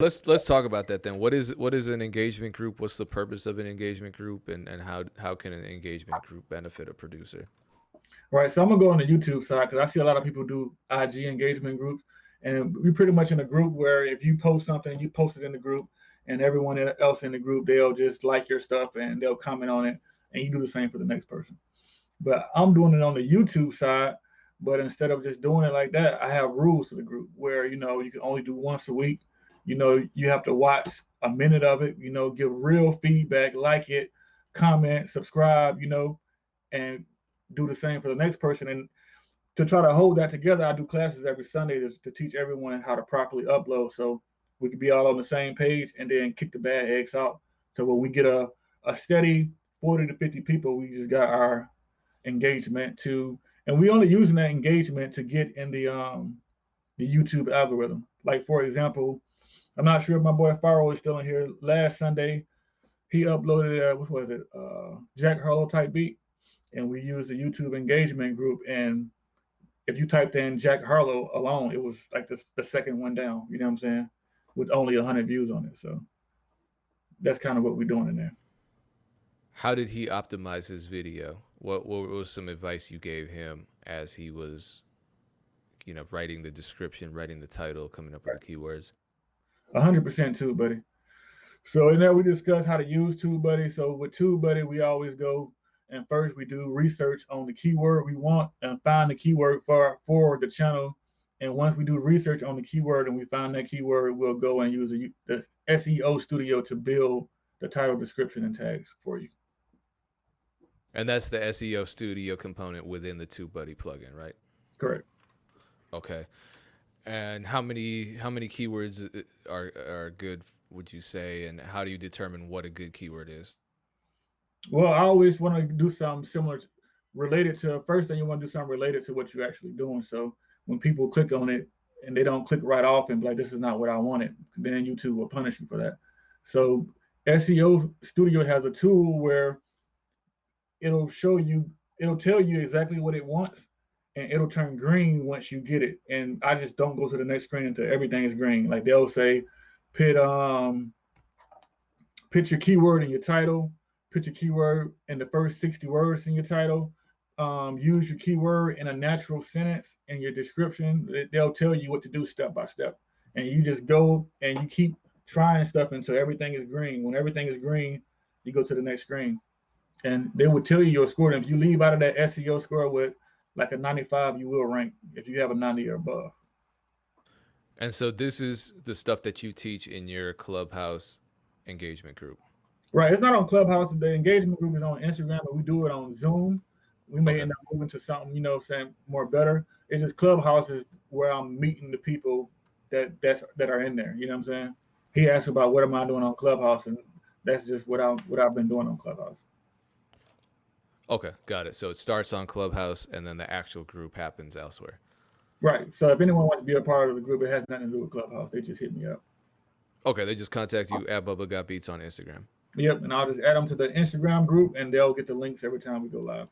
let's let's talk about that then. What is what is an engagement group? What's the purpose of an engagement group, and and how how can an engagement group benefit a producer? Right. So I'm gonna go on the YouTube side because I see a lot of people do IG engagement groups, and we're pretty much in a group where if you post something, you post it in the group, and everyone else in the group they'll just like your stuff and they'll comment on it, and you do the same for the next person. But I'm doing it on the YouTube side. But instead of just doing it like that, I have rules to the group where you know you can only do once a week. You know, you have to watch a minute of it. You know, give real feedback, like it, comment, subscribe. You know, and do the same for the next person. And to try to hold that together, I do classes every Sunday to, to teach everyone how to properly upload. So we could be all on the same page and then kick the bad eggs out. So when we get a, a steady 40 to 50 people, we just got our engagement to, and we only using that engagement to get in the um the YouTube algorithm. Like for example, I'm not sure if my boy Faro is still in here. Last Sunday, he uploaded uh, what was it, uh, Jack Harlow type beat, and we used the YouTube engagement group. And if you typed in Jack Harlow alone, it was like the, the second one down. You know what I'm saying? With only 100 views on it. So that's kind of what we're doing in there. How did he optimize his video? What what was some advice you gave him as he was, you know, writing the description, writing the title, coming up with the keywords? Hundred percent TubeBuddy. So in there we discuss how to use TubeBuddy. So with TubeBuddy, we always go and first we do research on the keyword we want and find the keyword for for the channel. And once we do research on the keyword and we find that keyword, we'll go and use a, the SEO Studio to build the title, description, and tags for you. And that's the SEO Studio component within the TubeBuddy plugin, right? Correct. Okay. And how many how many keywords uh, are are good? Would you say? And how do you determine what a good keyword is? Well, I always want to do something similar, related to. First thing you want to do something related to what you're actually doing. So when people click on it and they don't click right off and be like, "This is not what I wanted," then YouTube will punish you for that. So SEO Studio has a tool where it'll show you, it'll tell you exactly what it wants, and it'll turn green once you get it. And I just don't go to the next screen until everything is green. Like they'll say, put um, put your keyword in your title, put your keyword in the first 60 words in your title. Um, use your keyword in a natural sentence in your description. They'll tell you what to do step by step. And you just go and you keep trying stuff until everything is green. When everything is green, you go to the next screen and they will tell you your score. And if you leave out of that SEO score with like a 95, you will rank if you have a 90 or above. And so this is the stuff that you teach in your clubhouse engagement group. Right. It's not on Clubhouse. The engagement group is on Instagram, but we do it on Zoom. We may okay. end up moving to something, you know, saying more better. It's just Clubhouse is where I'm meeting the people that that's that are in there. You know what I'm saying? He asked about what am I doing on Clubhouse, and that's just what I what I've been doing on Clubhouse. Okay, got it. So it starts on Clubhouse and then the actual group happens elsewhere. Right. So if anyone wants to be a part of the group, it has nothing to do with Clubhouse. They just hit me up. Okay, they just contact you at Bubba Got Beats on Instagram. Yep, and I'll just add them to the Instagram group and they'll get the links every time we go live.